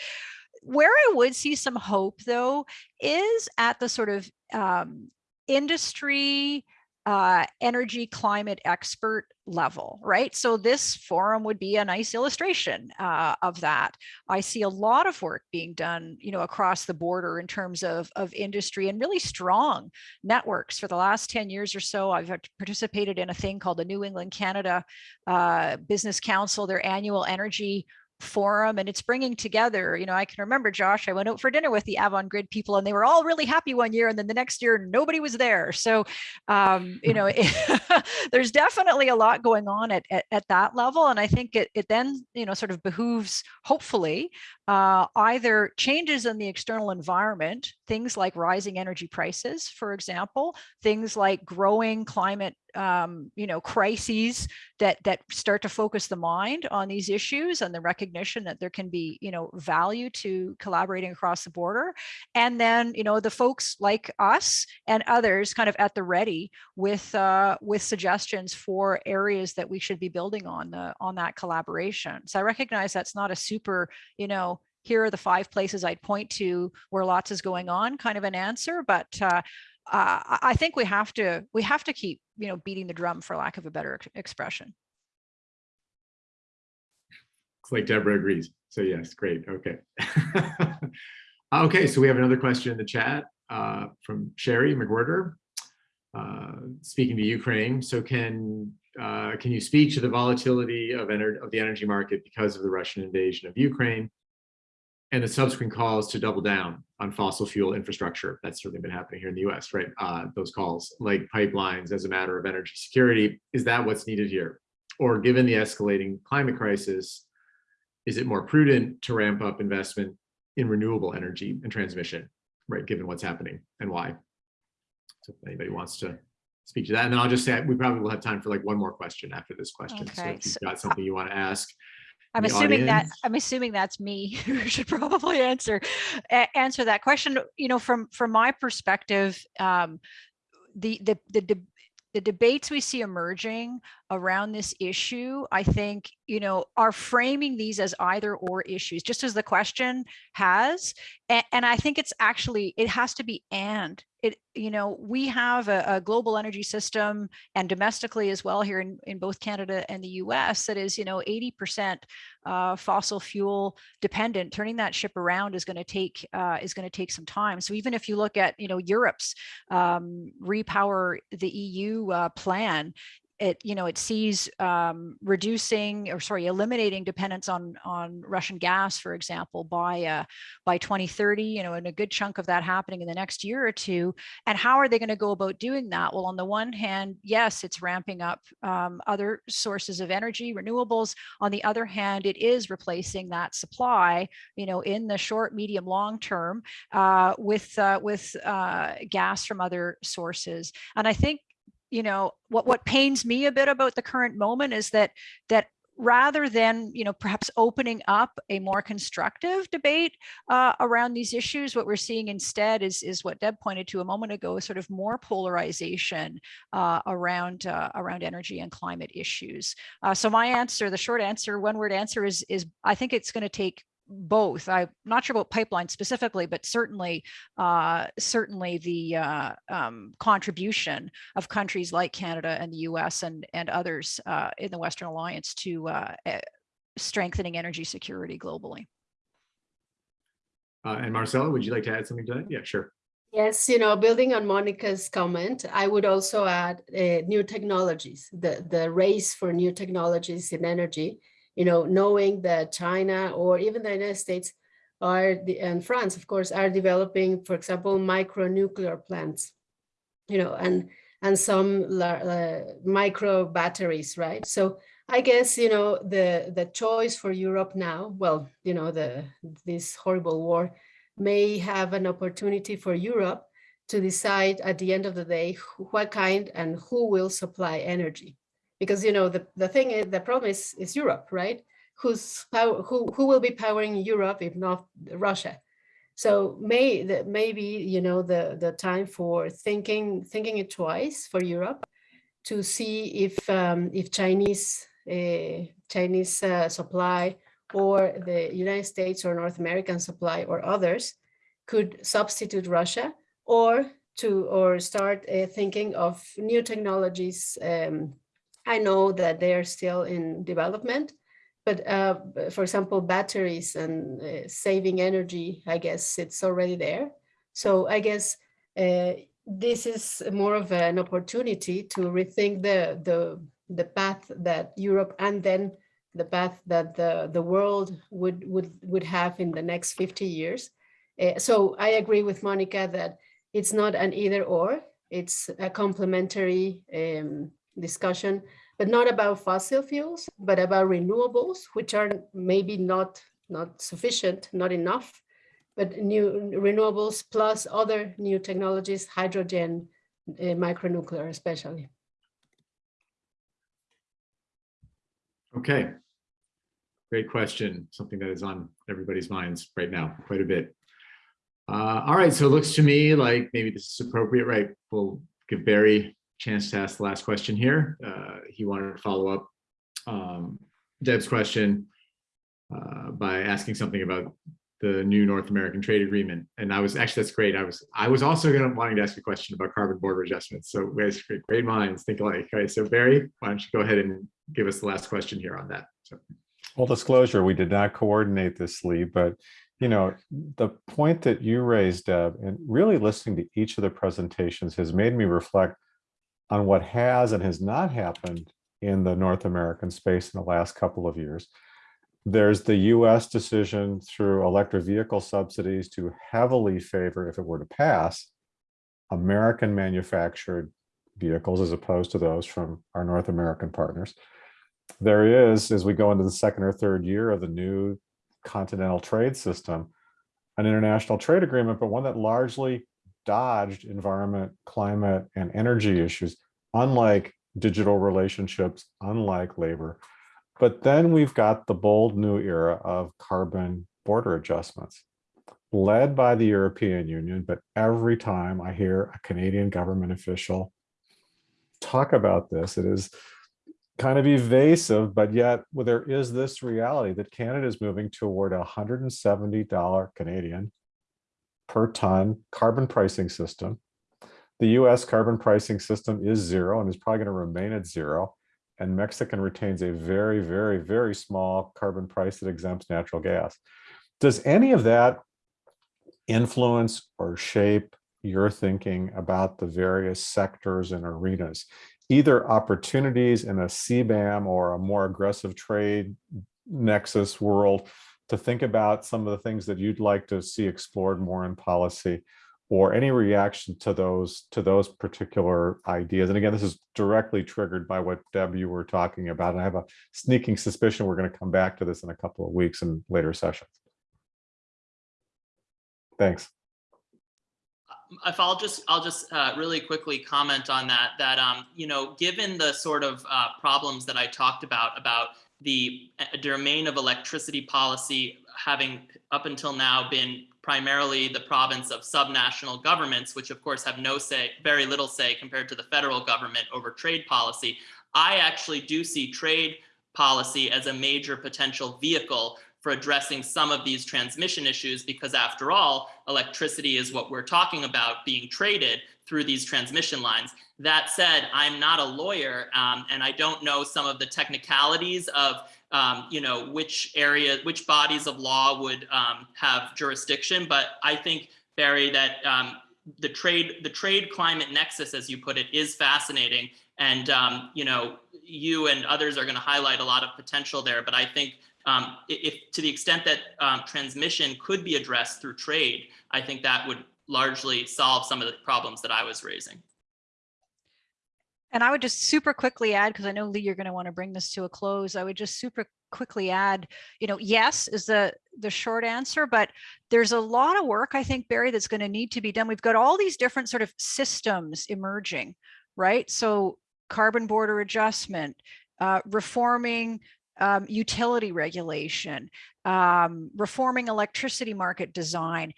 Where I would see some hope though, is at the sort of um, industry, uh, energy climate expert level, right? So this forum would be a nice illustration uh, of that. I see a lot of work being done, you know, across the border in terms of, of industry and really strong networks. For the last 10 years or so, I've participated in a thing called the New England Canada uh, Business Council, their annual energy forum and it's bringing together you know i can remember josh i went out for dinner with the avangrid people and they were all really happy one year and then the next year nobody was there. So um you know [LAUGHS] [LAUGHS] there's definitely a lot going on at, at, at that level and i think it, it then you know sort of behooves hopefully uh, either changes in the external environment things like rising energy prices for example things like growing climate um, you know, crises that that start to focus the mind on these issues and the recognition that there can be, you know, value to collaborating across the border. And then, you know, the folks like us and others kind of at the ready with uh, with suggestions for areas that we should be building on the on that collaboration. So I recognize that's not a super, you know, here are the five places I'd point to where lots is going on kind of an answer, but uh, uh, I think we have to we have to keep you know beating the drum for lack of a better ex expression. Looks like Deborah agrees. So yes, great. Okay. [LAUGHS] okay, so we have another question in the chat uh, from Sherry McWhirter. Uh, speaking to Ukraine, so can uh, can you speak to the volatility of, of the energy market because of the Russian invasion of Ukraine and the subsequent calls to double down on fossil fuel infrastructure? That's certainly been happening here in the US, right? Uh, those calls, like pipelines as a matter of energy security, is that what's needed here? Or given the escalating climate crisis, is it more prudent to ramp up investment in renewable energy and transmission, right, given what's happening and why? So if anybody wants to speak to that, and then I'll just say we probably will have time for like one more question after this question. Okay. So if you've got something you want to ask. I'm the assuming that. I'm assuming that's me [LAUGHS] who should probably answer answer that question. You know, from from my perspective, um, the the the de- the debates we see emerging around this issue, I think, you know, are framing these as either or issues, just as the question has. And, and I think it's actually, it has to be and. It, you know, we have a, a global energy system and domestically as well here in, in both Canada and the US that is, you know, 80% uh, fossil fuel dependent. Turning that ship around is going to take uh, is going to take some time. So even if you look at, you know, Europe's um, repower the EU uh, plan, it, you know, it sees um, reducing or sorry, eliminating dependence on on Russian gas, for example, by uh, by 2030. You know, and a good chunk of that happening in the next year or two. And how are they going to go about doing that? Well, on the one hand, yes, it's ramping up um, other sources of energy, renewables. On the other hand, it is replacing that supply, you know, in the short, medium, long term uh, with uh, with uh, gas from other sources. And I think you know what what pains me a bit about the current moment is that that rather than you know perhaps opening up a more constructive debate uh, around these issues what we're seeing instead is is what deb pointed to a moment ago sort of more polarization uh, around uh, around energy and climate issues. Uh, so my answer the short answer one word answer is is i think it's going to take both. I'm not sure about pipeline specifically, but certainly, uh, certainly the uh, um, contribution of countries like Canada and the U.S. and and others uh, in the Western Alliance to uh, eh, strengthening energy security globally. Uh, and Marcela, would you like to add something to that? Yeah, sure. Yes, you know, building on Monica's comment, I would also add uh, new technologies, the, the race for new technologies in energy, you know, knowing that China or even the United States are, the, and France, of course, are developing, for example, micro nuclear plants, you know, and, and some uh, micro batteries, right? So I guess, you know, the, the choice for Europe now, well, you know, the, this horrible war may have an opportunity for Europe to decide at the end of the day what kind and who will supply energy. Because you know the, the thing is the problem is, is Europe, right? Who's power, who who will be powering Europe if not Russia? So may the, maybe you know the the time for thinking thinking it twice for Europe to see if um, if Chinese uh, Chinese uh, supply or the United States or North American supply or others could substitute Russia or to or start uh, thinking of new technologies. Um, I know that they are still in development, but uh, for example, batteries and uh, saving energy, I guess it's already there. So I guess uh, this is more of an opportunity to rethink the, the, the path that Europe and then the path that the, the world would, would, would have in the next 50 years. Uh, so I agree with Monica that it's not an either or, it's a complementary um, discussion, but not about fossil fuels, but about renewables, which are maybe not, not sufficient, not enough, but new renewables plus other new technologies, hydrogen, uh, micronuclear especially. Okay. Great question. Something that is on everybody's minds right now, quite a bit. Uh, all right, so it looks to me like maybe this is appropriate, right? We'll give Barry chance to ask the last question here. Uh, he wanted to follow up um, Deb's question uh, by asking something about the new North American trade agreement. And I was actually, that's great. I was I was also going to wanting to ask a question about carbon border adjustments. So guys, great, minds think alike. Okay, so Barry, why don't you go ahead and give us the last question here on that. So. Full disclosure, we did not coordinate this, Leigh, but you know, the point that you raised, Deb, and really listening to each of the presentations has made me reflect on what has and has not happened in the North American space in the last couple of years. There's the US decision through electric vehicle subsidies to heavily favor, if it were to pass, American manufactured vehicles as opposed to those from our North American partners. There is, as we go into the second or third year of the new continental trade system, an international trade agreement, but one that largely dodged environment, climate, and energy issues, unlike digital relationships, unlike labor. But then we've got the bold new era of carbon border adjustments, led by the European Union. But every time I hear a Canadian government official talk about this, it is kind of evasive, but yet well, there is this reality that Canada is moving toward a $170 Canadian per ton carbon pricing system. The US carbon pricing system is zero and is probably going to remain at zero. And Mexican retains a very, very, very small carbon price that exempts natural gas. Does any of that influence or shape your thinking about the various sectors and arenas either opportunities in a CBAM or a more aggressive trade nexus world to think about some of the things that you'd like to see explored more in policy or any reaction to those to those particular ideas. And again, this is directly triggered by what Deb you were talking about. And I have a sneaking suspicion we're going to come back to this in a couple of weeks in later sessions. Thanks. if I'll just, I'll just uh, really quickly comment on that, that, um, you know, given the sort of uh, problems that I talked about, about the uh, domain of electricity policy having up until now been primarily the province of subnational governments, which of course have no say, very little say compared to the federal government over trade policy. I actually do see trade policy as a major potential vehicle for addressing some of these transmission issues because after all, electricity is what we're talking about being traded through these transmission lines. That said, I'm not a lawyer um, and I don't know some of the technicalities of um, you know, which area, which bodies of law would um, have jurisdiction. But I think, Barry, that um, the trade, the trade climate nexus, as you put it, is fascinating. And, um, you know, you and others are going to highlight a lot of potential there. But I think um, if to the extent that um, transmission could be addressed through trade, I think that would largely solve some of the problems that I was raising. And I would just super quickly add, because I know Leigh, you're going to want to bring this to a close. I would just super quickly add, you know, yes is the the short answer, but there's a lot of work I think, Barry, that's going to need to be done. We've got all these different sort of systems emerging, right? So carbon border adjustment, uh, reforming um, utility regulation, um, reforming electricity market design.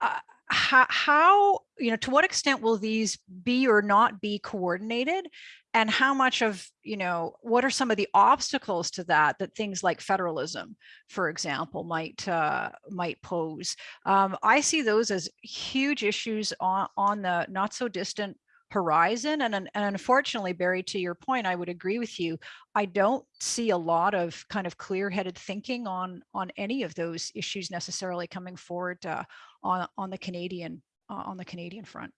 Uh, how, how, you know, to what extent will these be or not be coordinated? And how much of, you know, what are some of the obstacles to that, that things like federalism, for example, might uh, might pose? Um, I see those as huge issues on, on the not so distant horizon. And, and unfortunately, Barry, to your point, I would agree with you. I don't see a lot of kind of clear-headed thinking on on any of those issues necessarily coming forward uh, on on the Canadian uh, on the Canadian front.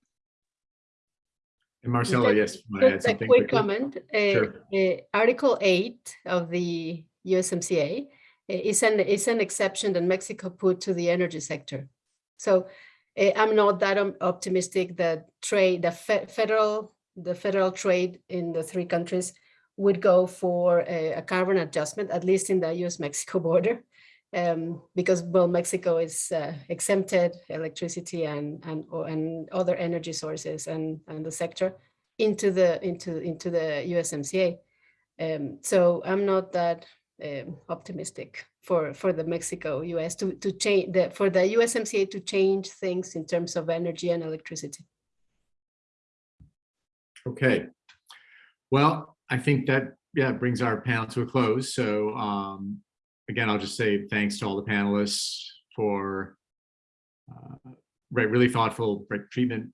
And Marcela, Just- yes, you add Just a quick quickly? comment. uh, Sure. uh, Article eight of the USMCA uh, is an, is an exception that Mexico put to the energy sector. So I'm not that optimistic that trade, the fe- federal, the federal trade in the three countries would go for a, a carbon adjustment, at least in the US-Mexico [LAUGHS] border. Um, because well, Mexico is uh, exempted electricity and and and other energy sources and and the sector into the into into the USMCA. Um, so I'm not that um, optimistic for for the Mexico US to to change the for the USMCA to change things in terms of energy and electricity. Okay. Well, I think that, yeah, brings our panel to a close. So um, again, I'll just say thanks to all the panelists for uh, really thoughtful treatment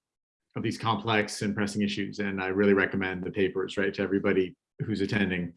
of these complex and pressing issues. And I really recommend the papers, right, to everybody who's attending.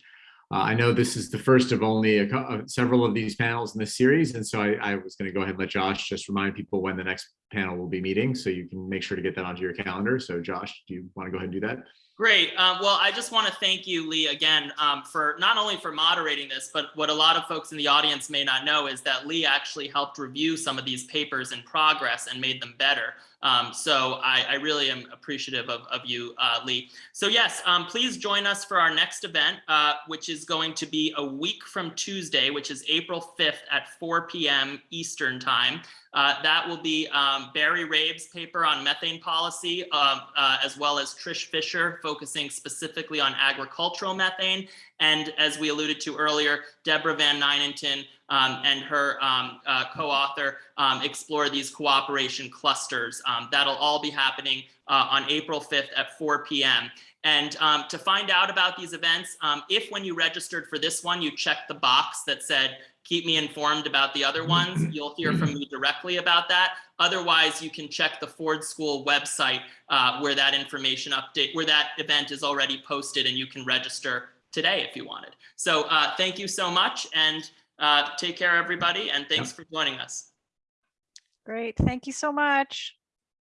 Uh, I know this is the first of only a, uh, several of these panels in this series. And so I, I was going to go ahead and let Josh just remind people when the next panel will be meeting. So you can make sure to get that onto your calendar. So Josh, do you want to go ahead and do that? Great. Uh, well, I just want to thank you, Leigh, again, um, for not only for moderating this, but what a lot of folks in the audience may not know is that Leigh actually helped review some of these papers in progress and made them better. Um, so I, I really am appreciative of, of you, uh, Leigh. So yes, um, please join us for our next event, uh, which is going to be a week from Tuesday, which is April 5th at 4 p.m. Eastern time. Uh, that will be um, Barry Rabe's paper on methane policy, uh, uh, as well as Trish Fisher focusing specifically on agricultural methane. And as we alluded to earlier, Deborah VanNijnatten um, and her um, uh, co-author um, explore these cooperation clusters. Um, that'll all be happening uh, on April 5th at 4 p.m. And um, to find out about these events, um, if when you registered for this one, you checked the box that said, keep me informed about the other ones, [CLEARS THROAT] you'll hear from me directly about that. Otherwise, you can check the Ford School website uh, where that information update, where that event is already posted and you can register today if you wanted. So uh, thank you so much and uh, take care, everybody. And thanks for joining us. Great. Thank you so much.